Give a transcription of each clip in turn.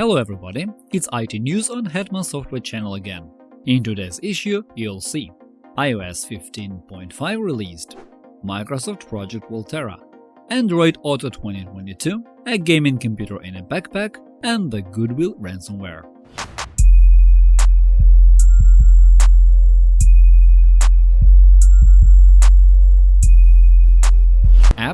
Hello everybody, it's IT News on Hetman Software channel again. In today's issue, you'll see iOS 15.5 released, Microsoft Project Volterra, Android Auto 2022, a gaming computer in a backpack, and the Goodwill ransomware.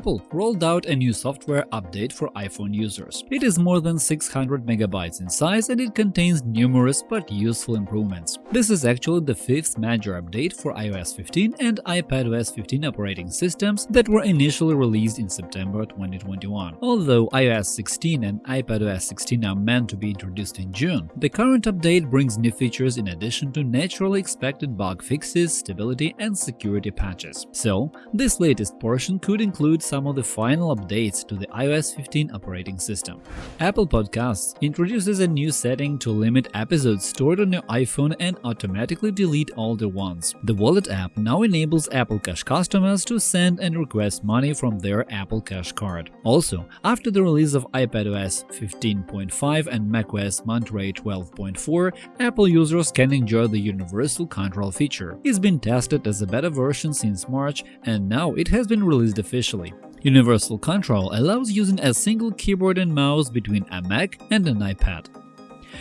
Apple rolled out a new software update for iPhone users. It is more than 600 megabytes in size and it contains numerous but useful improvements. This is actually the fifth major update for iOS 15 and iPadOS 15 operating systems that were initially released in September 2021. Although iOS 16 and iPadOS 16 are meant to be introduced in June, the current update brings new features in addition to naturally expected bug fixes, stability, and security patches. So, this latest portion could include include some of the final updates to the iOS 15 operating system. Apple Podcasts introduces a new setting to limit episodes stored on your iPhone and automatically delete older ones. The Wallet app now enables Apple Cash customers to send and request money from their Apple Cash card. Also, after the release of iPadOS 15.5 and macOS Monterey 12.4, Apple users can enjoy the Universal Control feature. It's been tested as a beta version since March, and now it has been released officially. Universal Control allows using a single keyboard and mouse between a Mac and an iPad.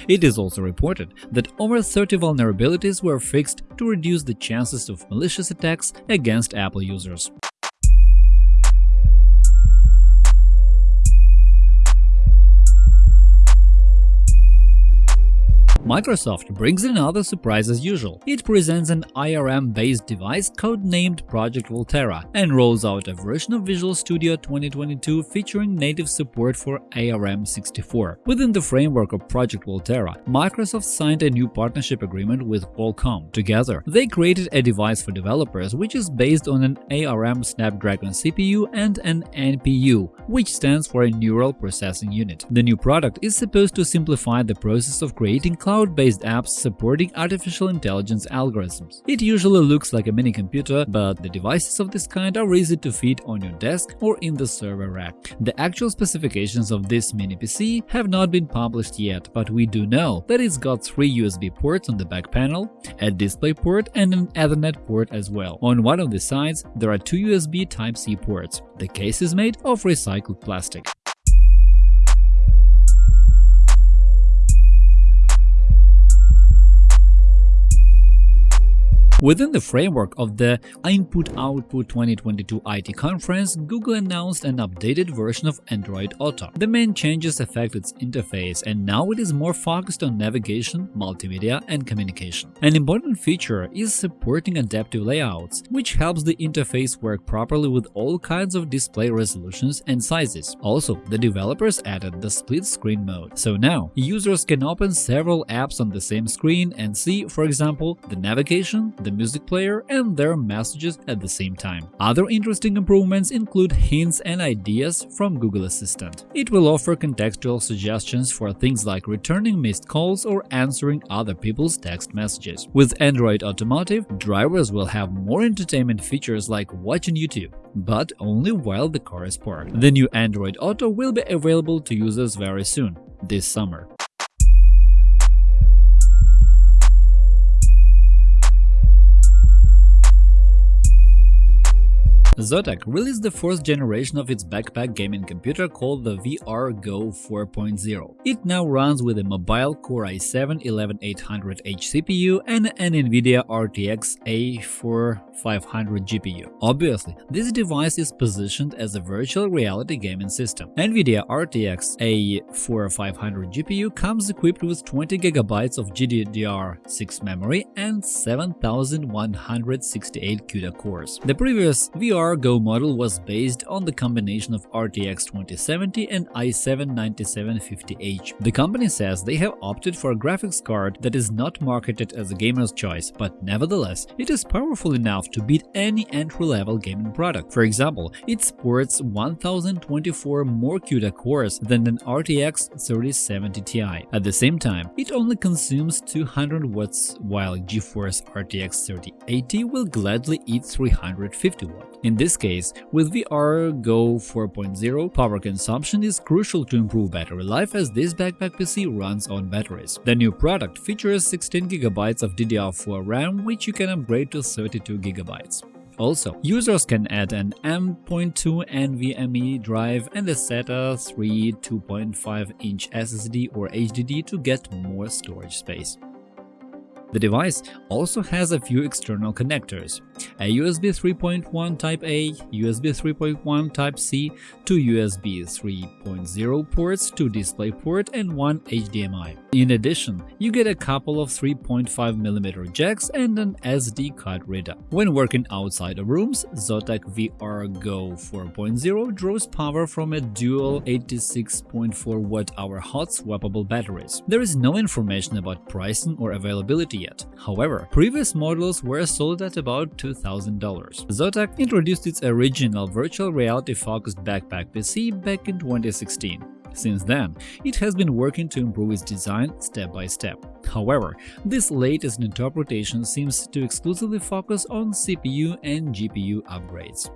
It is also reported that over 30 vulnerabilities were fixed to reduce the chances of malicious attacks against Apple users. Microsoft brings another surprise as usual. It presents an ARM-based device codenamed Project Volterra and rolls out a version of Visual Studio 2022 featuring native support for ARM64. Within the framework of Project Volterra, Microsoft signed a new partnership agreement with Qualcomm. Together, they created a device for developers which is based on an ARM Snapdragon CPU and an NPU, which stands for a Neural Processing Unit. The new product is supposed to simplify the process of creating cloud cloud-based apps supporting artificial intelligence algorithms. It usually looks like a mini computer, but the devices of this kind are easy to fit on your desk or in the server rack. The actual specifications of this mini PC have not been published yet, but we do know that it's got three USB ports on the back panel, a display port and an Ethernet port as well. On one of the sides, there are two USB Type-C ports. The case is made of recycled plastic. Within the framework of the Input-Output 2022 IT conference, Google announced an updated version of Android Auto. The main changes affect its interface, and now it is more focused on navigation, multimedia, and communication. An important feature is supporting adaptive layouts, which helps the interface work properly with all kinds of display resolutions and sizes. Also, the developers added the split screen mode, so now users can open several apps on the same screen and see, for example, the navigation, the music player and their messages at the same time. Other interesting improvements include hints and ideas from Google Assistant. It will offer contextual suggestions for things like returning missed calls or answering other people's text messages. With Android Automotive, drivers will have more entertainment features like watching YouTube, but only while the car is parked. The new Android Auto will be available to users very soon, this summer. Zotac released the fourth generation of its backpack gaming computer called the VR Go 4.0. It now runs with a mobile Core i7-11800H CPU and an NVIDIA RTX A4500 GPU. Obviously, this device is positioned as a virtual reality gaming system. NVIDIA RTX A4500 GPU comes equipped with 20GB of GDDR6 memory and 7168 CUDA cores. The previous VR Go model was based on the combination of RTX 2070 and i7-9750H. The company says they have opted for a graphics card that is not marketed as a gamer's choice, but nevertheless, it is powerful enough to beat any entry-level gaming product. For example, it sports 1024 more CUDA cores than an RTX 3070 Ti. At the same time, it only consumes 200 watts, while GeForce RTX 3080 will gladly eat 350 watts. In In this case, with VR Go 4.0, power consumption is crucial to improve battery life as this backpack PC runs on batteries. The new product features 16GB of DDR4 RAM, which you can upgrade to 32GB. Also, users can add an M.2 NVMe drive and a SATA 3 2.5-inch SSD or HDD to get more storage space. The device also has a few external connectors, a USB 3.1 Type-A, USB 3.1 Type-C, two USB 3.0 ports, two DisplayPort and one HDMI. In addition, you get a couple of 3.5mm jacks and an SD card reader. When working outside of rooms, Zotac VR Go 4.0 draws power from a dual 86.4 Wh hot swappable batteries. There is no information about pricing or availability yet. However, previous models were sold at about $2,000. Zotac introduced its original virtual reality-focused backpack PC back in 2016. Since then, it has been working to improve its design step by step. However, this latest interpretation seems to exclusively focus on CPU and GPU upgrades.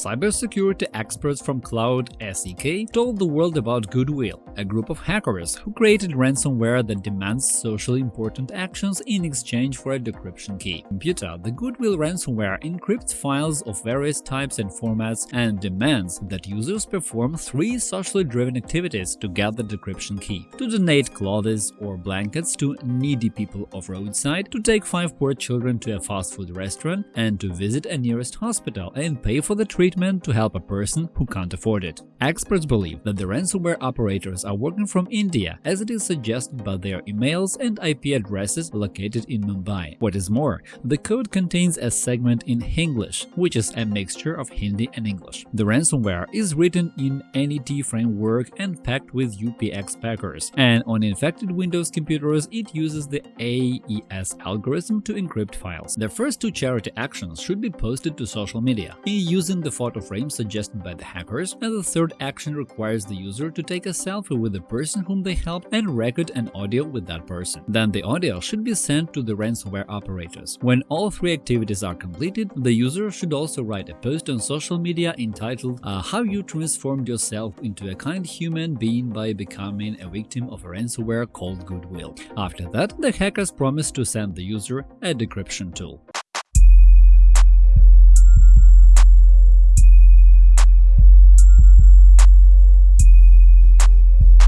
Cybersecurity experts from CloudSEK told the world about Goodwill, a group of hackers who created ransomware that demands socially important actions in exchange for a decryption key. Computer, the Goodwill ransomware encrypts files of various types and formats and demands that users perform three socially driven activities to get the decryption key – to donate clothes or blankets to needy people of roadside, to take five poor children to a fast food restaurant, and to visit a nearest hospital and pay for the treatment treatment to help a person who can't afford it. Experts believe that the ransomware operators are working from India, as it is suggested by their emails and IP addresses located in Mumbai. What is more, the code contains a segment in Hinglish, which is a mixture of Hindi and English. The ransomware is written in NET framework and packed with UPX packers, and on infected Windows computers it uses the AES algorithm to encrypt files. The first two charity actions should be posted to social media using the photo frame suggested by the hackers, and the third action requires the user to take a selfie with the person whom they helped and record an audio with that person. Then the audio should be sent to the ransomware operators. When all three activities are completed, the user should also write a post on social media entitled uh, How you transformed yourself into a kind human being by becoming a victim of a ransomware called Goodwill. After that, the hackers promise to send the user a decryption tool.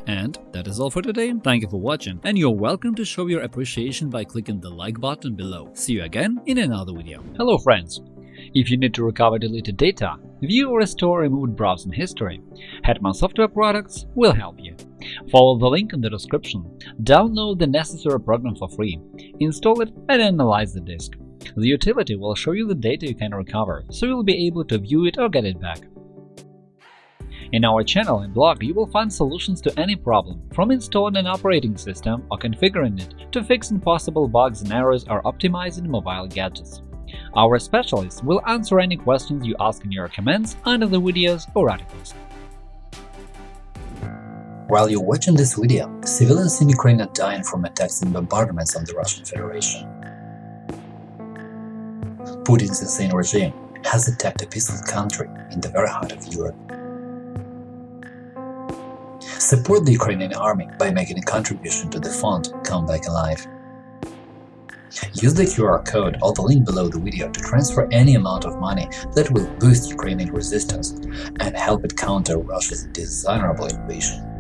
And that is all for today, thank you for watching, and you're welcome to show your appreciation by clicking the like button below. See you again in another video. Hello friends! If you need to recover deleted data, view or restore removed browsing history, Hetman Software Products will help you. Follow the link in the description, download the necessary program for free, install it and analyze the disk. The utility will show you the data you can recover, so you'll be able to view it or get it back. In our channel and blog, you will find solutions to any problem, from installing an operating system or configuring it to fixing possible bugs and errors or optimizing mobile gadgets. Our specialists will answer any questions you ask in your comments under the videos or articles. While you're watching this video, civilians in Ukraine are dying from attacks and bombardments on the Russian Federation. Putin's insane regime has attacked a peaceful country in the very heart of Europe. Support the Ukrainian army by making a contribution to the fund Come Back Alive. Use the QR code or the link below the video to transfer any amount of money that will boost Ukrainian resistance and help it counter Russia's dishonorable invasion.